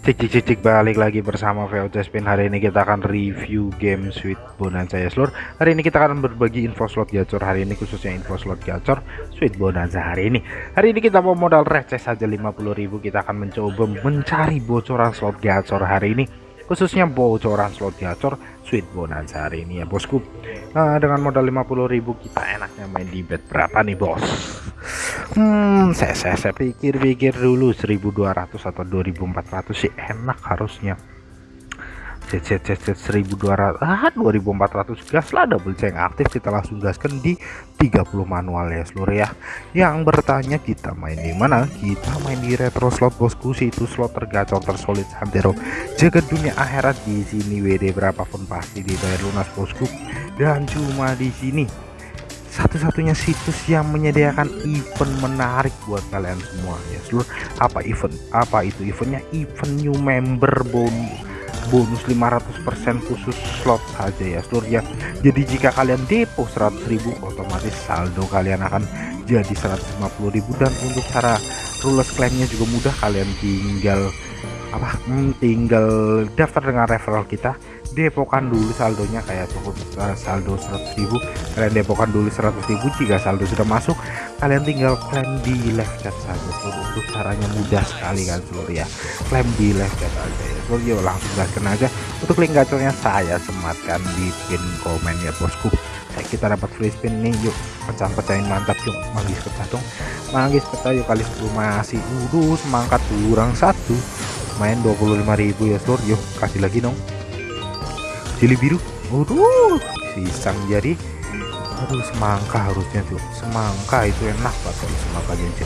Cik cik cik cik balik lagi bersama VOC Spin hari ini kita akan review game Sweet Bonanza. Ya seluruh hari ini kita akan berbagi info slot gacor. Hari ini khususnya info slot gacor Sweet Bonanza hari ini. Hari ini kita mau modal receh saja 50.000 kita akan mencoba mencari bocoran slot gacor hari ini. Khususnya bocoran slot gacor Sweet Bonanza hari ini ya bosku. Nah, dengan modal 50.000 kita enaknya main di bet berapa nih bos Hmm, saya, saya, saya pikir-pikir dulu 1200 atau 2400 sih enak harusnya. Cet cet cet cet 1200 ah 2400 gas lah double ceng aktif kita langsung gaskan di 30 manual ya seluruh ya. Yang bertanya kita main di mana? Kita main di retro slot bosku. Itu slot tergacor tersolid santero jaga dunia akhirat di sini WD berapapun pasti dibayar lunas bosku. Dan cuma di sini satu-satunya situs yang menyediakan event menarik buat kalian semua ya. Seluruh apa event apa itu eventnya? Event new member bonus bonus 500% khusus slot saja ya seluruh ya. Jadi jika kalian depo 100.000 otomatis saldo kalian akan jadi 150.000 dan untuk cara rules klaimnya juga mudah. Kalian tinggal apa hmm, tinggal daftar dengan referral kita depokan dulu saldonya kayak cukup uh, saldo 100.000 kalian depokan dulu 100.000 jika saldo sudah masuk kalian tinggal klaim di live chat saja untuk caranya mudah sekali kan seluruh ya. Klaim di live chat aja ya. Seluruh yuk langsung gaskan aja. Untuk link gacornya saya sematkan di pin komen ya bosku. Kita dapat free spin nih yuk. Pecah-pecahin mantap yuk. Manggis pecah dong. Manggis pecah yuk kali 10 masih. Udah semangkat kurang satu. Main 25.000 ya seluruh yuk. Kasih lagi dong jeli biru. Waduh pisang jadi aduh semangka harusnya tuh. Semangka itu enak banget semangka jadi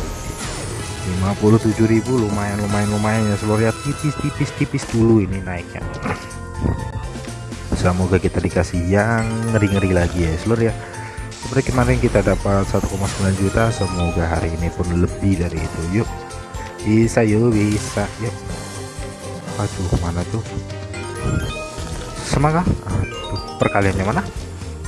57.000 lumayan lumayan lumayan ya seluruh ya tipis tipis tipis dulu ini naiknya. Semoga kita dikasih yang ngeri-ngeri lagi ya seluruh ya. Seperti kemarin kita dapat 1,9 juta semoga hari ini pun lebih dari itu. Yuk bisa yuk bisa yuk. Aduh mana tuh semangat aduh perkaliannya mana?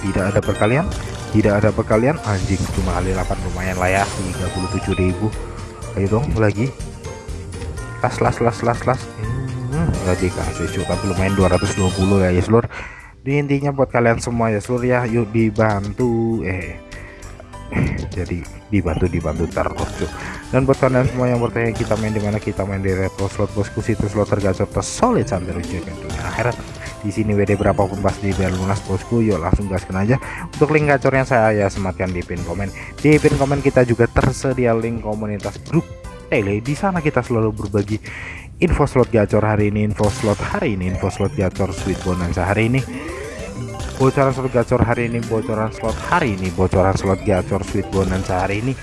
Tidak ada perkalian. Tidak ada perkalian. Anjing cuma kali 8 lumayan lah ya. 37.000 ayo dong lagi. Las las las las las. Hmm, nggak dikasih cukup tapi lumayan 220 ya ya seluruh di intinya buat kalian semua ya seluruh ya. Yuk dibantu. Eh jadi dibantu dibantu terus cuy. Dan buat kalian semua yang bertanya kita main di mana? Kita main di retro slot bosku situs slot tergacor tersolid sampai jaga dunia akhirat di sini WD berapapun pasti biar lunas bosku yuk langsung gaskan aja. Untuk link gacornya saya ya sematkan di pin komen. Di pin komen kita juga tersedia link komunitas grup tele. Di sana kita selalu berbagi info slot gacor hari ini info slot hari ini info slot gacor sweet bonanza hari ini. Bocoran slot gacor hari ini bocoran slot hari ini bocoran slot gacor sweet bonanza hari ini.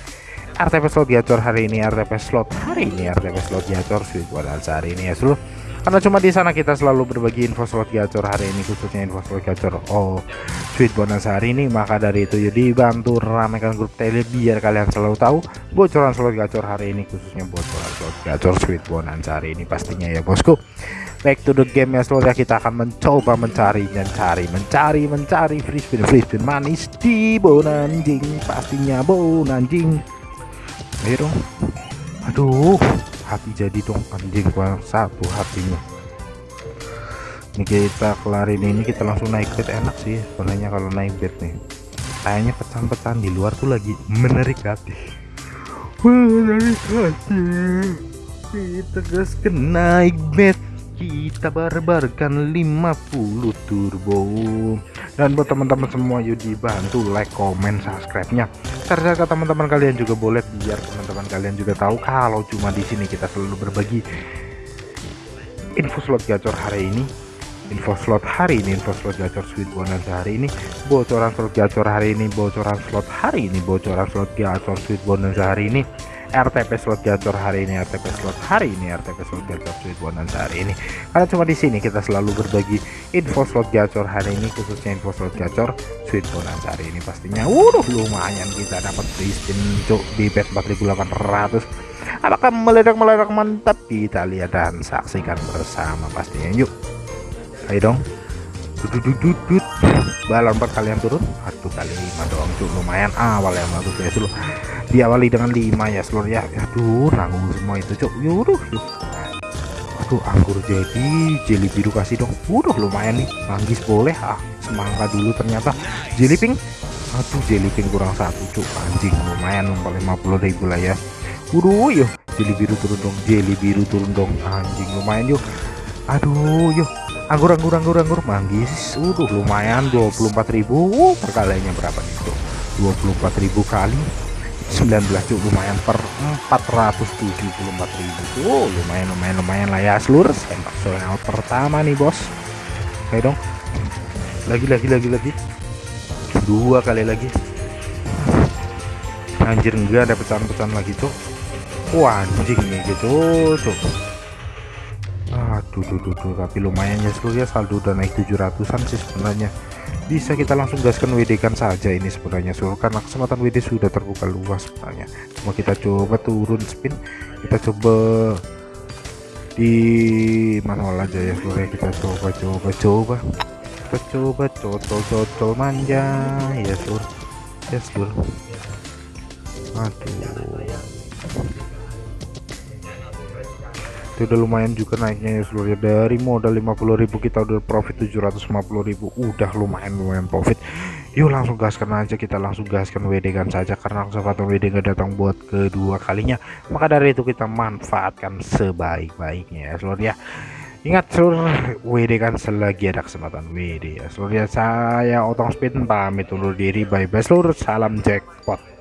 RTP slot gacor hari ini RTP slot hari ini RTP slot gacor sweet bonanza hari ini ya seluruh karena cuma di sana kita selalu berbagi info slot gacor hari ini khususnya info slot gacor. Oh sweet bonanza hari ini maka dari itu jadi bantu ramaikan grup tele biar kalian selalu tahu bocoran slot gacor hari ini khususnya bocoran slot gacor sweet bonanza hari ini pastinya ya bosku. Back to the game ya seluruh kita akan mencoba mencari dan cari mencari mencari free spin free spin manis di bonanjing. Pastinya bonanjing. Ayo dong. Aduh hati jadi dong anjing kurang satu hatinya. Ini kita kelarin ini kita langsung naik bed enak sih sebenarnya kalau naik bed nih. Kayaknya pecahan-pecahan di luar tuh lagi menarik hati. Menarik hati. Kita gas ke naik bed. Kita barbarkan 50 turbo. Dan buat teman-teman semua yuk dibantu like comment subscribe nya serta teman-teman kalian juga boleh biar teman-teman kalian juga tahu kalau cuma di sini kita selalu berbagi info slot gacor hari ini info slot hari ini info slot gacor sweet bonanza hari ini bocoran slot gacor hari ini bocoran slot hari ini bocoran slot gacor sweet bonanza hari ini. RTP slot gacor hari ini RTP slot hari ini RTP slot gacor sweet bonanza hari ini. Karena cuma di sini kita selalu berbagi info slot gacor hari ini khususnya info slot gacor sweet bonanza hari ini pastinya. Waduh lumayan kita dapat spin cuk di bet 4800 apakah meledak-meledak? Mantap kita lihat dan saksikan bersama pastinya. Yuk ayo dong. Dudut balon per kalian turun. Satu kali lima doang cuk. Lumayan awal yang bagus ya seluruh diawali dengan lima ya seluruh ya. Aduh nanggung semua itu cuk. Yuruh tuh anggur jadi jelly biru kasih dong. Udah lumayan nih. Manggis boleh. Ah semangka dulu ternyata. Jelly pink? Aduh jelly pink kurang satu cuk. Anjing lumayan numpang 50.000 lah ya. Udah yuk. Jelly biru turun dong jelly biru turun dong. Anjing lumayan yuk. Aduh yuk anggur anggur anggur anggur manggis udah lumayan 24.000 uh, perkaliannya berapa nih tuh 24.000 kali. 19 cuk lumayan per 474.000 tuh lumayan lumayan lumayan lah ya seluruh sempak soal pertama nih bos. Oke dong. Lagi lagi lagi lagi. Dua kali lagi. Anjir enggak ada pecahan-pecahan lagi tuh wah anjing nih gitu tuh duh, duh, tapi lumayan ya seluruh ya. Saldo udah naik 700an sih sebenarnya. Bisa kita langsung gaskan WD kan saja ini sebenarnya suruh karena kesempatan WD sudah terbuka luas sebenarnya. Cuma kita coba turun spin kita coba di manual aja ya sebenarnya kita coba coba coba. Kita coba cocol cocol manja ya sur ya sur aduh itu udah lumayan juga naiknya ya seluruhnya dari modal 50.000 kita udah profit 750.000 udah lumayan lumayan profit. Yuk langsung gaskan aja kita langsung gaskan WD kan saja karena kesempatan WD nggak datang buat kedua kalinya. Maka dari itu kita manfaatkan sebaik-baiknya ya seluruh ya. Ingat seluruh WD kan selagi ada kesempatan WD ya seluruh ya. Saya otong spin pamit undur diri. Bye bye seluruh salam jackpot